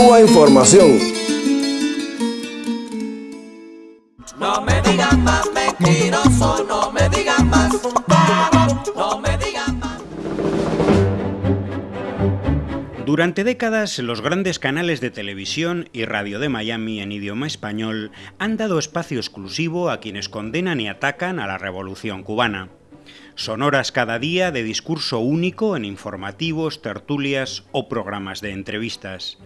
Cuba Información. No me digan más mentiroso, no me digan más, no me digan más. Durante décadas, los grandes canales de televisión y radio de Miami en idioma español han dado espacio exclusivo a quienes condenan y atacan a la revolución cubana. Son horas cada día de discurso único en informativos, tertulias o programas de entrevistas.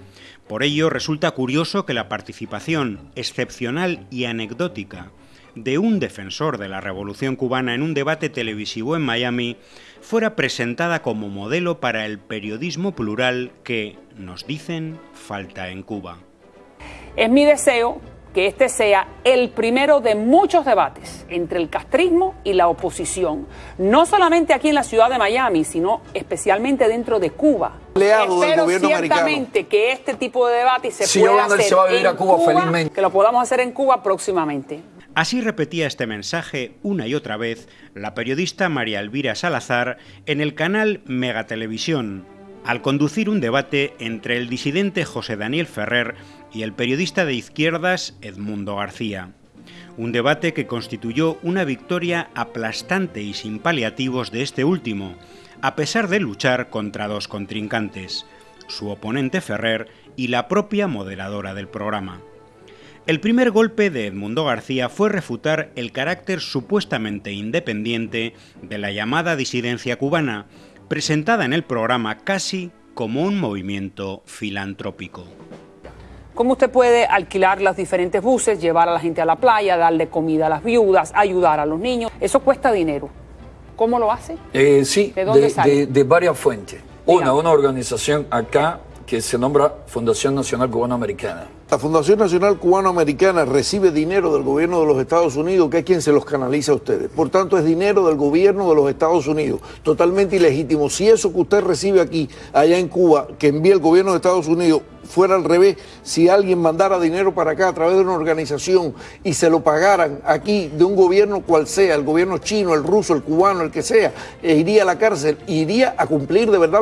Por ello, resulta curioso que la participación excepcional y anecdótica de un defensor de la revolución cubana en un debate televisivo en Miami fuera presentada como modelo para el periodismo plural que, nos dicen, falta en Cuba. Es mi deseo que este sea el primero de muchos debates entre el castrismo y la oposición, no solamente aquí en la ciudad de Miami, sino especialmente dentro de Cuba. Espero del gobierno ciertamente que este tipo de debate se Si pueda hacer se va a vivir en a Cuba felizmente. que lo podamos hacer en Cuba próximamente. Así repetía este mensaje una y otra vez la periodista María Elvira Salazar en el canal Megatelevisión, al conducir un debate entre el disidente José Daniel Ferrer y el periodista de izquierdas Edmundo García. Un debate que constituyó una victoria aplastante y sin paliativos de este último, a pesar de luchar contra dos contrincantes, su oponente Ferrer y la propia moderadora del programa. El primer golpe de Edmundo García fue refutar el carácter supuestamente independiente de la llamada disidencia cubana, presentada en el programa casi como un movimiento filantrópico. ¿Cómo usted puede alquilar los diferentes buses, llevar a la gente a la playa, darle comida a las viudas, ayudar a los niños? Eso cuesta dinero. ¿Cómo lo hace? Eh, sí, ¿De dónde de, sale? de- de varias fuentes. Una, una organización acá que se nombra Fundación Nacional Cubano-Americana. La Fundación Nacional Cubano-Americana recibe dinero del gobierno de los Estados Unidos, que es quien se los canaliza a ustedes. Por tanto, es dinero del gobierno de los Estados Unidos, totalmente ilegítimo. Si eso que usted recibe aquí, allá en Cuba, que envía el gobierno de Estados Unidos, fuera al revés, si alguien mandara dinero para acá a través de una organización y se lo pagaran aquí de un gobierno cual sea, el gobierno chino, el ruso, el cubano, el que sea, e iría a la cárcel, iría a cumplir de verdad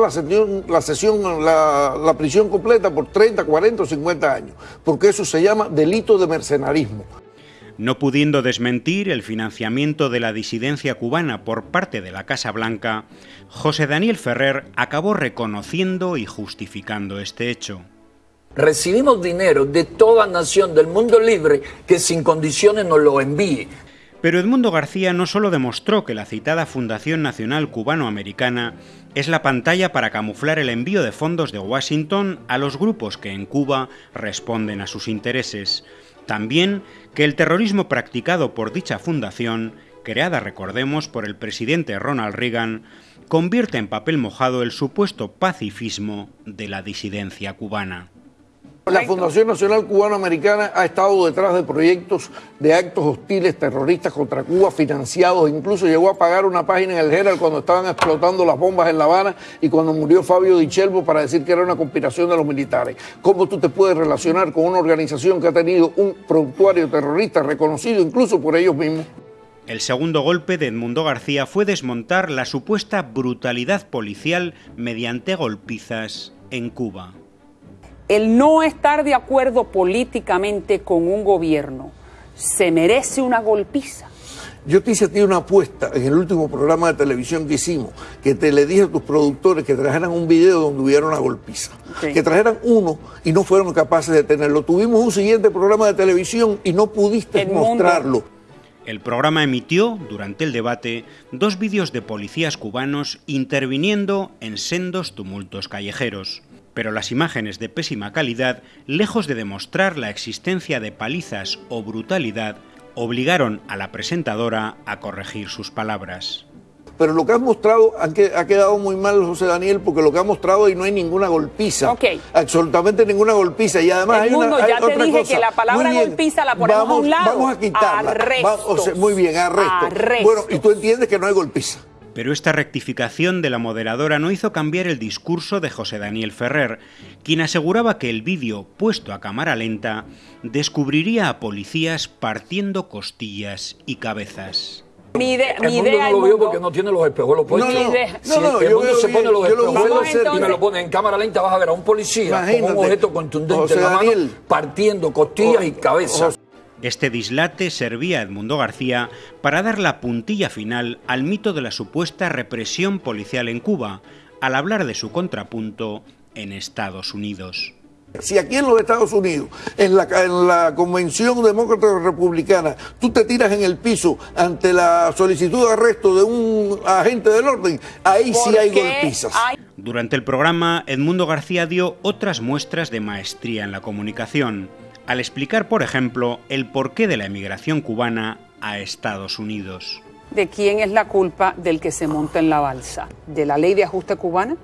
la sesión, la, la prisión completa por 30, 40 o 50 años, porque eso se llama delito de mercenarismo. No pudiendo desmentir el financiamiento de la disidencia cubana por parte de la Casa Blanca, José Daniel Ferrer acabó reconociendo y justificando este hecho. Recibimos dinero de toda nación del mundo libre que sin condiciones nos lo envíe. Pero Edmundo García no solo demostró que la citada Fundación Nacional Cubano-Americana es la pantalla para camuflar el envío de fondos de Washington a los grupos que en Cuba responden a sus intereses, también que el terrorismo practicado por dicha fundación, creada, recordemos, por el presidente Ronald Reagan, convierte en papel mojado el supuesto pacifismo de la disidencia cubana. La Fundación Nacional Cubano-Americana ha estado detrás de proyectos de actos hostiles terroristas contra Cuba financiados, incluso llegó a pagar una página en el Herald cuando estaban explotando las bombas en La Habana y cuando murió Fabio Di Chelvo para decir que era una conspiración de los militares. ¿Cómo tú te puedes relacionar con una organización que ha tenido un productuario terrorista reconocido incluso por ellos mismos? El segundo golpe de Edmundo García fue desmontar la supuesta brutalidad policial mediante golpizas en Cuba. El no estar de acuerdo políticamente con un gobierno se merece una golpiza. Yo te hice a ti una apuesta en el último programa de televisión que hicimos, que te le dije a tus productores que trajeran un video donde hubiera una golpiza. Que trajeran uno y no fueron capaces de tenerlo. Tuvimos un siguiente programa de televisión y no pudiste mostrarlo. El programa emitió, durante el debate, dos vídeos de policías cubanos interviniendo en sendos tumultos callejeros. Pero las imágenes de pésima calidad, lejos de demostrar la existencia de palizas o brutalidad, obligaron a la presentadora a corregir sus palabras. Pero lo que has mostrado ha quedado muy mal, José Daniel, porque lo que ha mostrado y no hay ninguna golpiza. Ok. Absolutamente ninguna golpiza. Y además hay Edmundo, una. hay ya te otra dije cosa. que la palabra bien. golpiza la ponemos vamos, a un lado. Vamos a quitarla. Arrestos. Va- o sea, muy bien, arresto. Arrestos. Bueno, y tú entiendes que no hay golpiza. Pero esta rectificación de la moderadora no hizo cambiar el discurso de José Daniel Ferrer, quien aseguraba que el vídeo, puesto a cámara lenta, descubriría a policías partiendo costillas y cabezas. Mi, ide- El mi mundo idea no el lo mundo- porque no tiene los espejuelos puestos. no, no, Si no, no, el yo mundo veo se pone los espejuelos y me lo pone en cámara lenta, vas a ver a un policía con Imagínate. un objeto contundente José en la mano Daniel. partiendo costillas y cabeza. Este dislate servía a Edmundo García para dar la puntilla final al mito de la supuesta represión policial en Cuba, al hablar de su contrapunto en Estados Unidos. Si aquí en los Estados Unidos, en la, en la Convención Demócrata Republicana, tú te tiras en el piso ante la solicitud de arresto de un agente del orden, ahí sí hay golpizas. hay- Durante el programa, Edmundo García dio otras muestras de maestría en la comunicación, al explicar, por ejemplo, el porqué de la emigración cubana a Estados Unidos. ¿De quién es la culpa del que se monta en la balsa? ¿De la ley de ajuste cubana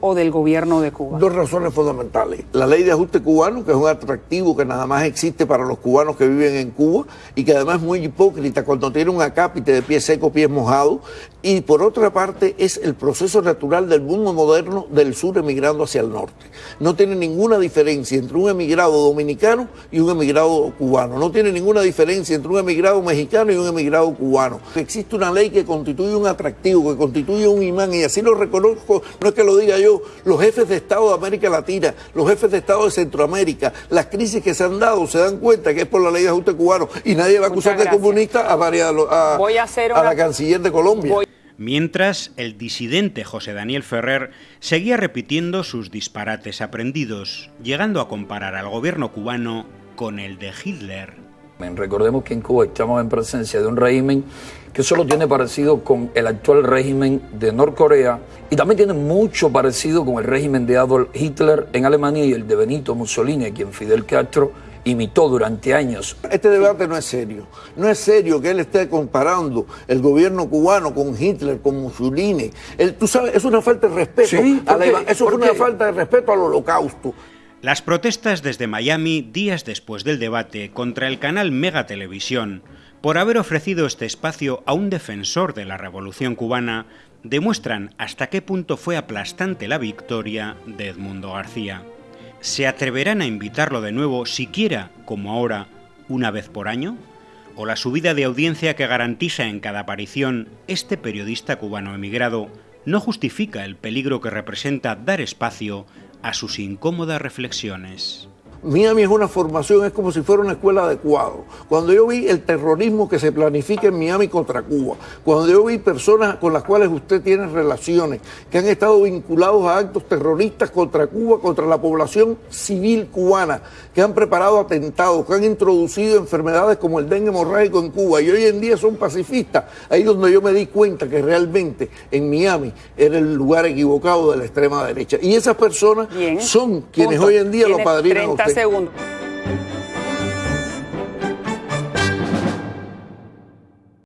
o del gobierno de Cuba? Dos razones fundamentales. La ley de ajuste cubano, que es un atractivo que nada más existe para los cubanos que viven en Cuba y que además es muy hipócrita cuando tiene un acápite de pies secos, pies mojados. Y por otra parte es el proceso natural del mundo moderno del sur emigrando hacia el norte. No tiene ninguna diferencia entre un emigrado dominicano y un emigrado cubano. No tiene ninguna diferencia entre un emigrado mexicano y un emigrado cubano. Existe una ley que constituye un atractivo, que constituye un imán y así lo reconozco, no es que lo diga yo, los jefes de Estado de América Latina, los jefes de Estado de Centroamérica, las crisis que se han dado, se dan cuenta que es por la ley de ajuste cubano y nadie va a acusar de comunista a, María, a, Voy a hacer a una- la canciller de Colombia. Voy- Mientras, el disidente José Daniel Ferrer seguía repitiendo sus disparates aprendidos, llegando a comparar al gobierno cubano con el de Hitler. Recordemos que en Cuba estamos en presencia de un régimen que solo tiene parecido con el actual régimen de Norcorea y también tiene mucho parecido con el régimen de Adolf Hitler en Alemania y el de Benito Mussolini, a quien Fidel Castro imitó durante años. Este debate no es serio. No es serio que él esté comparando el gobierno cubano con Hitler, con Mussolini. Él, tú sabes, es una falta de respeto. Sí, eso ¿Por fue una falta de respeto al holocausto. Las protestas desde Miami días después del debate contra el canal Mega Televisión por haber ofrecido este espacio a un defensor de la revolución cubana demuestran hasta qué punto fue aplastante la victoria de Edmundo García. ¿Se atreverán a invitarlo de nuevo siquiera, como ahora, una vez por año? ¿O la subida de audiencia que garantiza en cada aparición este periodista cubano emigrado no justifica el peligro que representa dar espacio a sus incómodas reflexiones? Miami es una formación, es como si fuera una escuela de. Cuando yo vi el terrorismo que se planifica en Miami contra Cuba, cuando yo vi personas con las cuales usted tiene relaciones, que han estado vinculados a actos terroristas contra Cuba, contra la población civil cubana, que han preparado atentados, que han introducido enfermedades como el dengue hemorrágico en Cuba y hoy en día son pacifistas, ahí donde yo me di cuenta que realmente en Miami era el lugar equivocado de la extrema derecha. Y esas personas Bien. son quienes Punto. hoy en día lo padrinan a 30 usted. segundos.